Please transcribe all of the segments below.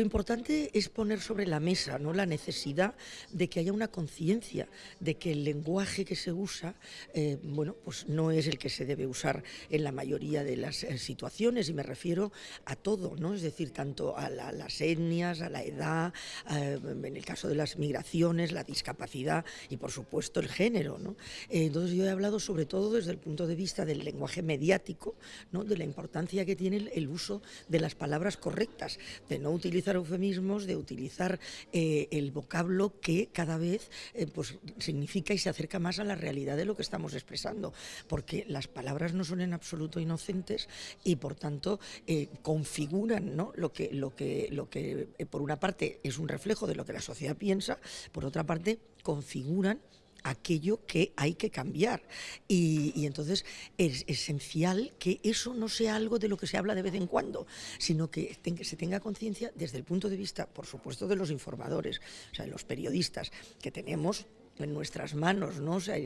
lo importante es poner sobre la mesa ¿no? la necesidad de que haya una conciencia de que el lenguaje que se usa eh, bueno, pues no es el que se debe usar en la mayoría de las eh, situaciones y me refiero a todo, ¿no? es decir, tanto a, las etnias, a la edad, en el caso de las migraciones, la discapacidad y por supuesto el género. ¿no? entonces yo he hablado sobre todo desde el punto de vista del lenguaje mediático, ¿no? de la importancia que tiene el uso de las palabras correctas, de no utilizar eufemismos, de utilizar eh, el vocablo que cada vez eh, pues, significa y se acerca más a la realidad de lo que estamos expresando, porque las palabras no son en absoluto inocentes y por tanto eh, configuran ¿no? lo que, lo que, lo que por una parte es un reflejo de lo que la sociedad piensa, por otra parte configuran aquello que hay que cambiar. Y, entonces es esencial que eso no sea algo de lo que se habla de vez en cuando, sino que se tenga conciencia desde el punto de vista, por supuesto, de los informadores, o sea, de los periodistas, que tenemos en nuestras manos, ¿no? O sea,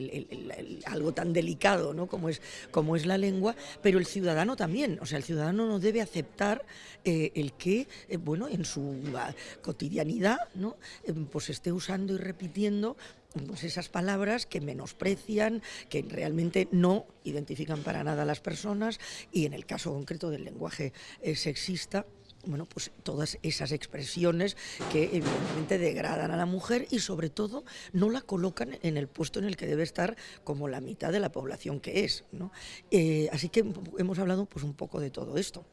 algo tan delicado ¿no? como, es, como es la lengua, pero el ciudadano también, o sea, el ciudadano no debe aceptar eh, el que, eh, bueno, en su ah, cotidianidad, ¿no? Eh, pues esté usando y repitiendo pues esas palabras que menosprecian, que realmente no identifican para nada a las personas y en el caso concreto del lenguaje eh, sexista, bueno, pues todas esas expresiones que evidentemente degradan a la mujer y sobre todo no la colocan en el puesto en el que debe estar como la mitad de la población que es. Eh, así que hemos hablado pues un poco de todo esto.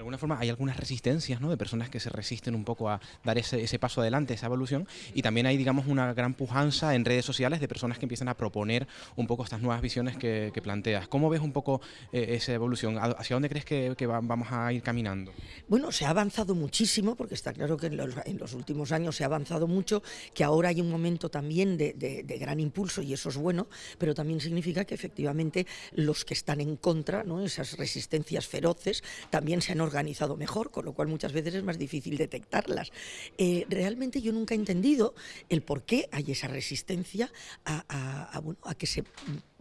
De alguna forma hay algunas resistencias ¿no? de personas que se resisten un poco a dar ese, ese, paso adelante, esa evolución, y también hay, digamos, una gran pujanza en redes sociales de personas que empiezan a proponer un poco estas nuevas visiones que, planteas. ¿Cómo ves un poco eh, esa evolución? ¿Hacia dónde crees que, vamos a ir caminando? Bueno, se ha avanzado muchísimo, porque está claro que en los, últimos años se ha avanzado mucho, que ahora hay un momento también de, de, gran impulso, y eso es bueno, pero también significa que efectivamente los que están en contra, ¿no? esas resistencias feroces, también se han organizado mejor, con lo cual muchas veces es más difícil detectarlas. Eh, realmente yo nunca he entendido el por qué hay esa resistencia a, que se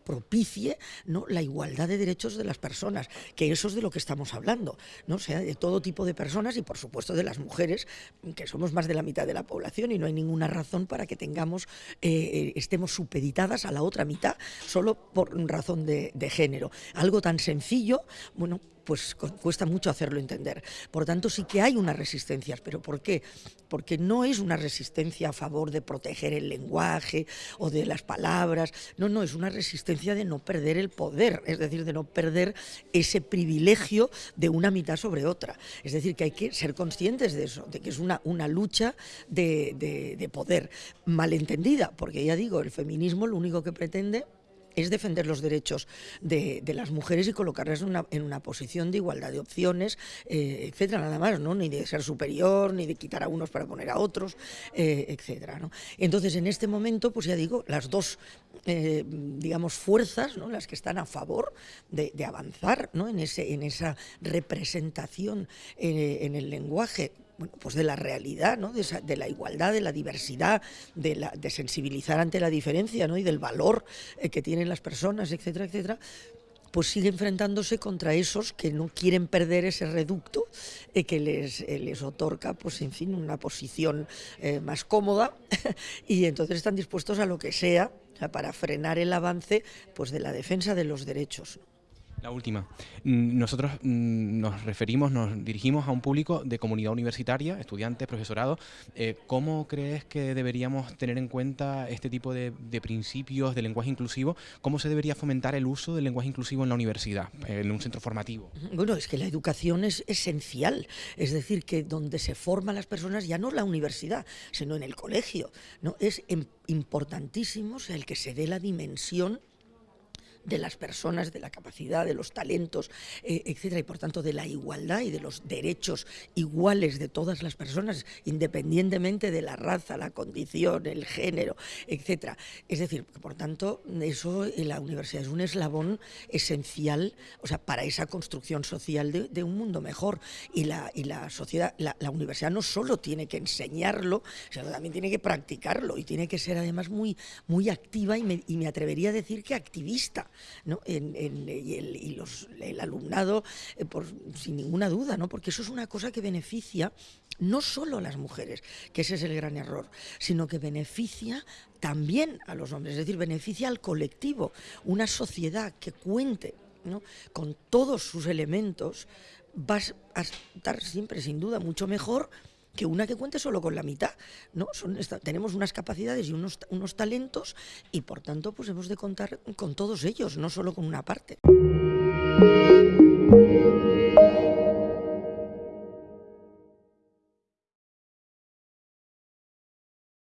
propicie la igualdad de derechos de las personas, que eso es de lo que estamos hablando, ¿no? sea, de todo tipo de personas y por supuesto de las mujeres, que somos más de la mitad de la población y no hay ninguna razón para que tengamos, eh, eh, estemos supeditadas a la otra mitad solo por razón de, de género. Algo tan sencillo, bueno, pues cuesta mucho hacerlo entender. Por tanto, sí que hay unas resistencias, pero ¿por qué? Porque no es una resistencia a favor de proteger el lenguaje o de las palabras, no, no, es una resistencia de no perder el poder, es decir, de no perder ese privilegio de una mitad sobre otra. Es decir, que hay que ser conscientes de eso, de que es una, una lucha de, de poder malentendida, porque ya digo, el feminismo lo único que pretende es defender los derechos de, las mujeres y colocarlas en una, posición de igualdad de opciones, eh, etcétera, nada más, ¿no? Ni de ser superior, ni de quitar a unos para poner a otros, eh, etcétera, ¿no? Entonces, en este momento, pues ya digo, las dos, eh, digamos, fuerzas, ¿no? Las que están a favor de, avanzar, ¿no? En, ese, en esa representación en el lenguaje bueno, pues de la realidad, ¿no? de, la igualdad, de la diversidad, de, la, sensibilizar ante la diferencia ¿no? y del valor eh, que tienen las personas, etcétera, etcétera, pues sigue enfrentándose contra esos que no quieren perder ese reducto eh, que les, eh, les otorga, pues en fin, una posición más cómoda y entonces están dispuestos a lo que sea, para frenar el avance pues de la defensa de los derechos. La última. Mm, nosotros mm, nos referimos, nos dirigimos a un público de comunidad universitaria, estudiantes, profesorado. Eh, ¿Cómo crees que deberíamos tener en cuenta este tipo de, principios de lenguaje inclusivo? ¿Cómo se debería fomentar el uso del lenguaje inclusivo en la universidad, en un centro formativo? Bueno, es que la educación es esencial. Es decir, que donde se forman las personas ya no la universidad, sino en el colegio. ¿no? Es importantísimo el que se dé la dimensión de las personas, de la capacidad, de los talentos, eh, etcétera, y por tanto de la igualdad y de los derechos iguales de todas las personas, independientemente de la raza, la condición, el género, etcétera. Es decir, por tanto, eso la universidad es un eslabón esencial, o sea, para esa construcción social de, un mundo mejor. Y la, y la sociedad, la, universidad no solo tiene que enseñarlo, sino también tiene que practicarlo y tiene que ser además muy, muy activa y me, y me atrevería a decir que activista ¿no? Y, el, alumnado, eh, sin ninguna duda, porque eso es una cosa que beneficia no solo a las mujeres, que ese es el gran error, sino que beneficia también a los hombres, es decir, beneficia al colectivo, una sociedad que cuente con todos sus elementos, va a estar siempre, sin duda, mucho mejor que una que cuente solo con la mitad. ¿no? Son tenemos unas capacidades y unos, unos talentos y por tanto pues hemos de contar con todos ellos, no solo con una parte.